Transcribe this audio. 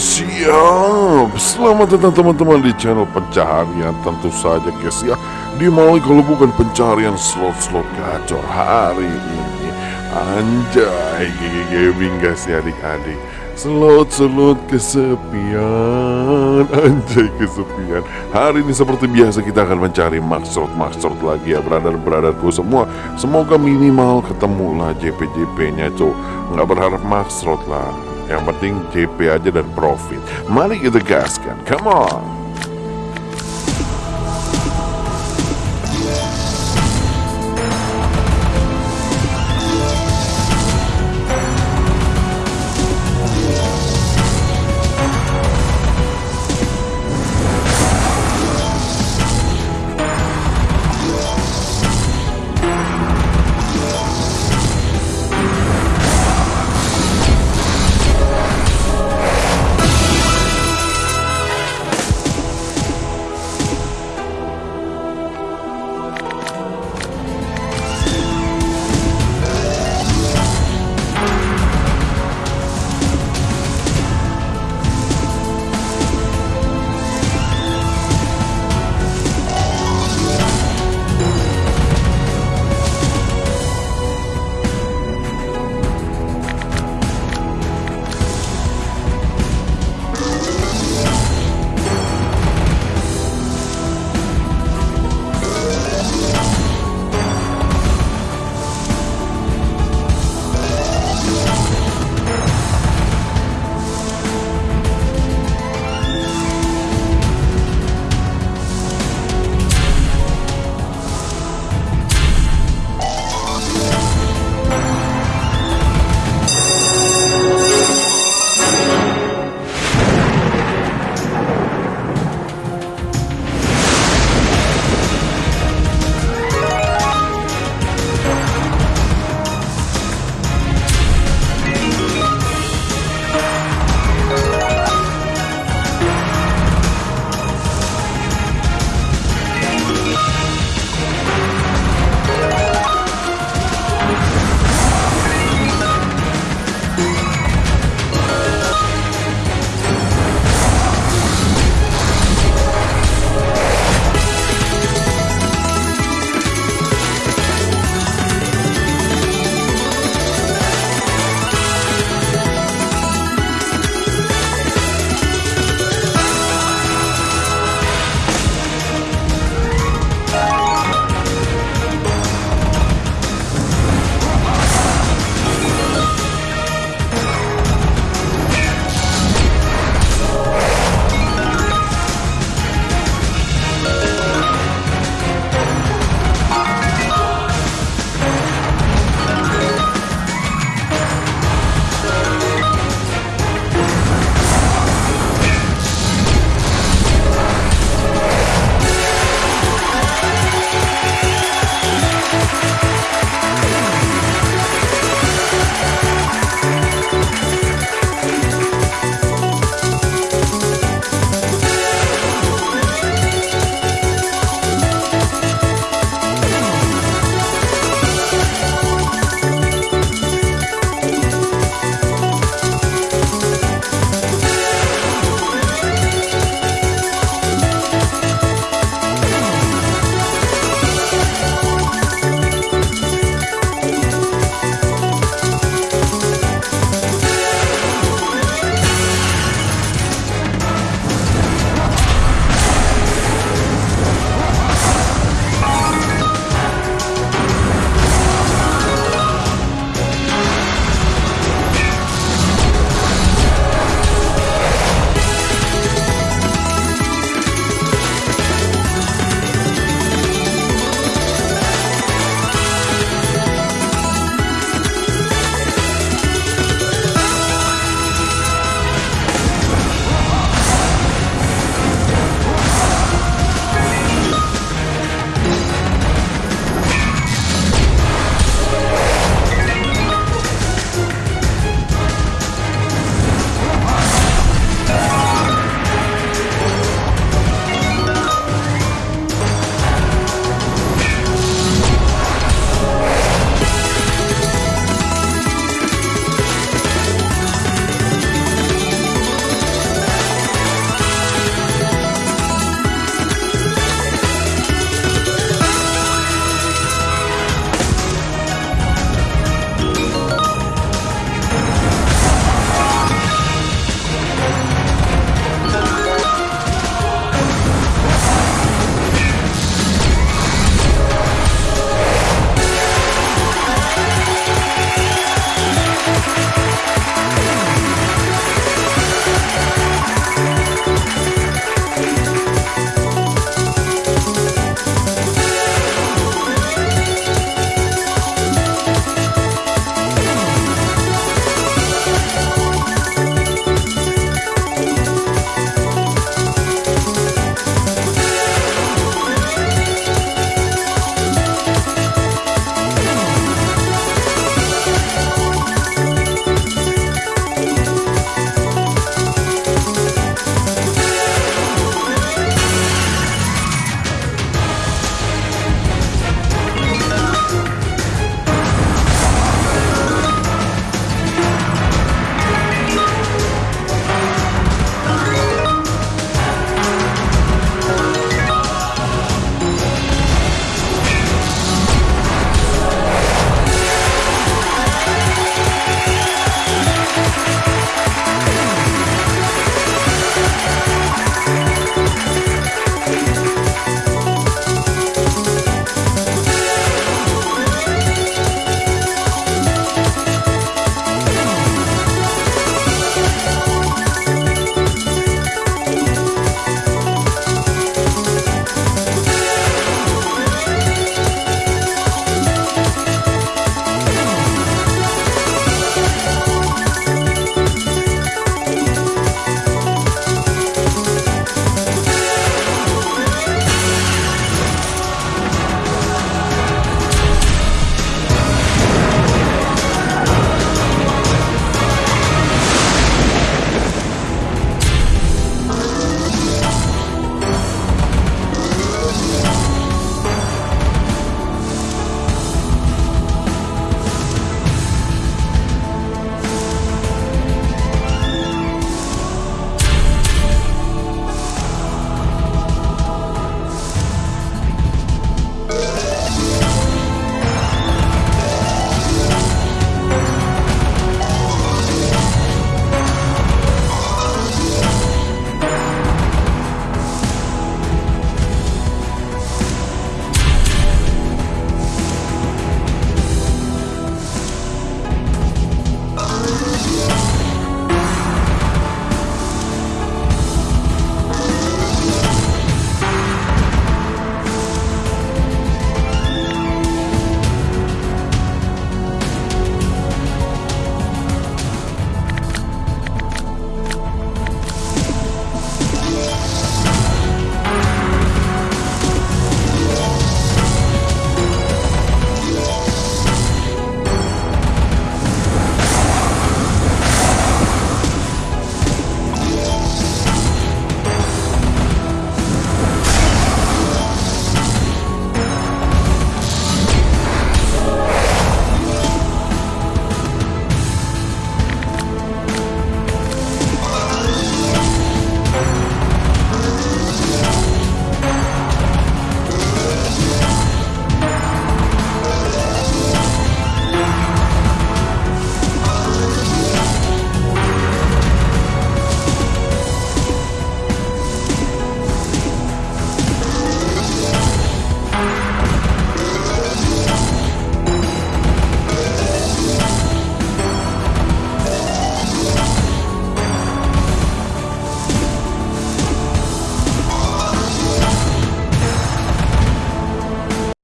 Siap. Selamat datang teman-teman di channel pencaharian. Tentu saja guys ya. Di mana kalau bukan pencarian slot-slot gacor hari ini. Anjay Gigi gaming guys ya adik-adik. Slot-slot kesepian. Anjay kesepian. Hari ini seperti biasa kita akan mencari maksud-maksud lagi ya Brother-brotherku semua. Semoga minimal ketemu lah JP-JP nya tuh Nggak berharap maksud lah yang penting JP aja dan profit. Mari kita gaskan. Come on.